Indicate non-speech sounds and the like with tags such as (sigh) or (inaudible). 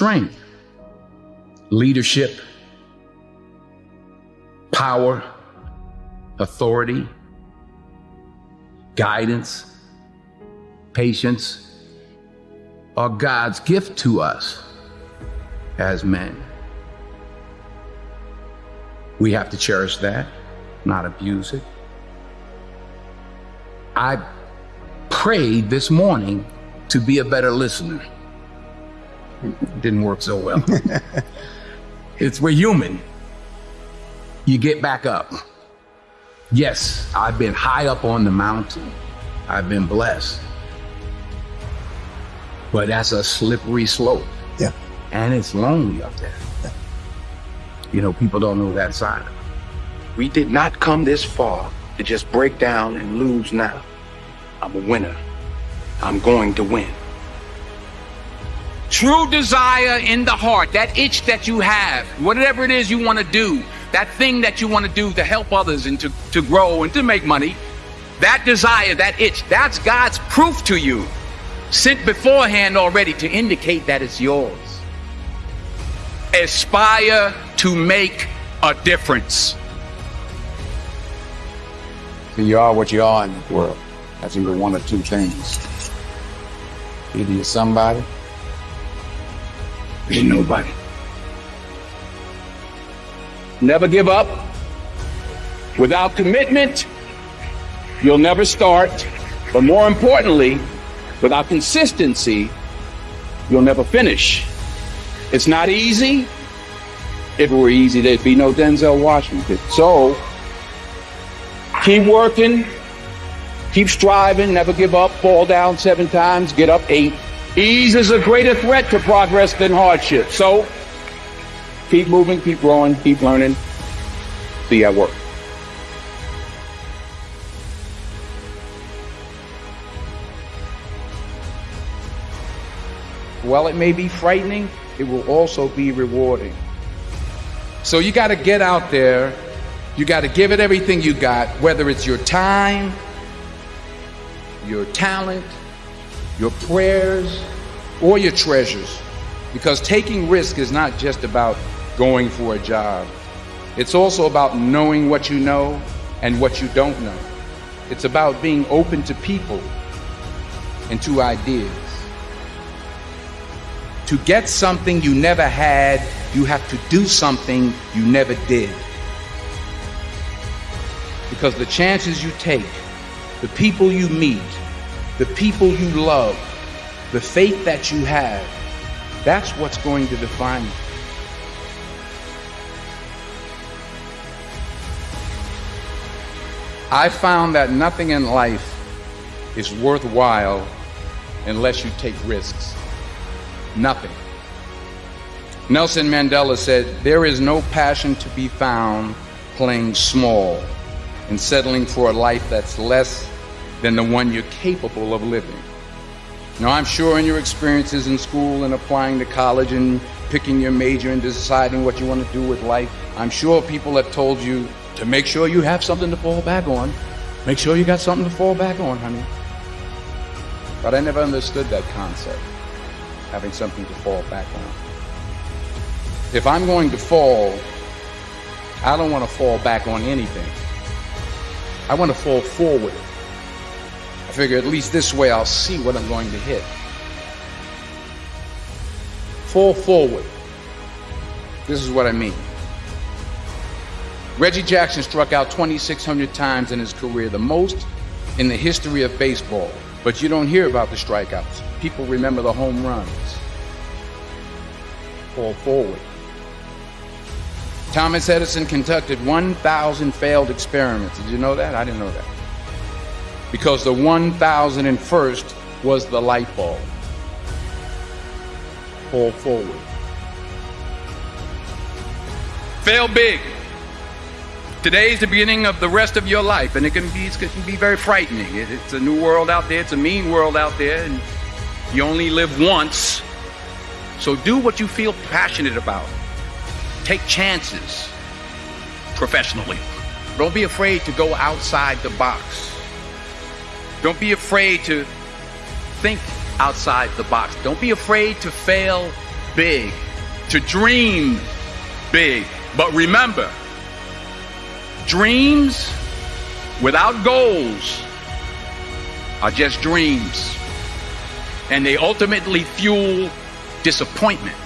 strength, leadership, power, authority, guidance, patience are God's gift to us as men. We have to cherish that, not abuse it. I prayed this morning to be a better listener. It didn't work so well. (laughs) it's we're human. You get back up. Yes, I've been high up on the mountain. I've been blessed. But that's a slippery slope. Yeah. And it's lonely up there. Yeah. You know, people don't know that side. We did not come this far to just break down and lose now. I'm a winner. I'm going to win. True desire in the heart, that itch that you have, whatever it is you want to do, that thing that you want to do to help others and to, to grow and to make money, that desire, that itch, that's God's proof to you, sent beforehand already to indicate that it's yours. Aspire to make a difference. So you are what you are in the world. That's either one or two things. Either you're somebody, Nobody. Never give up. Without commitment, you'll never start. But more importantly, without consistency, you'll never finish. It's not easy. If it were easy, there'd be no Denzel Washington. So, keep working, keep striving, never give up, fall down seven times, get up eight. Ease is a greater threat to progress than hardship. So, keep moving, keep growing, keep learning. See you at work. While it may be frightening, it will also be rewarding. So you got to get out there. You got to give it everything you got, whether it's your time, your talent, your prayers, or your treasures. Because taking risk is not just about going for a job. It's also about knowing what you know and what you don't know. It's about being open to people and to ideas. To get something you never had, you have to do something you never did. Because the chances you take, the people you meet, the people you love, the faith that you have, that's what's going to define you. I found that nothing in life is worthwhile unless you take risks. Nothing. Nelson Mandela said, There is no passion to be found playing small and settling for a life that's less than the one you're capable of living. Now, I'm sure in your experiences in school and applying to college and picking your major and deciding what you want to do with life, I'm sure people have told you to make sure you have something to fall back on. Make sure you got something to fall back on, honey. But I never understood that concept, having something to fall back on. If I'm going to fall, I don't want to fall back on anything. I want to fall forward. I figure at least this way I'll see what I'm going to hit. Fall forward. This is what I mean. Reggie Jackson struck out 2,600 times in his career, the most in the history of baseball. But you don't hear about the strikeouts. People remember the home runs. Fall forward. Thomas Edison conducted 1,000 failed experiments. Did you know that? I didn't know that. Because the 1,001st was the light bulb. Fall forward. Fail big. Today is the beginning of the rest of your life, and it can be, it can be very frightening. It, it's a new world out there, it's a mean world out there, and you only live once. So do what you feel passionate about. Take chances professionally. Don't be afraid to go outside the box. Don't be afraid to think outside the box. Don't be afraid to fail big, to dream big. But remember, dreams without goals are just dreams. And they ultimately fuel disappointment.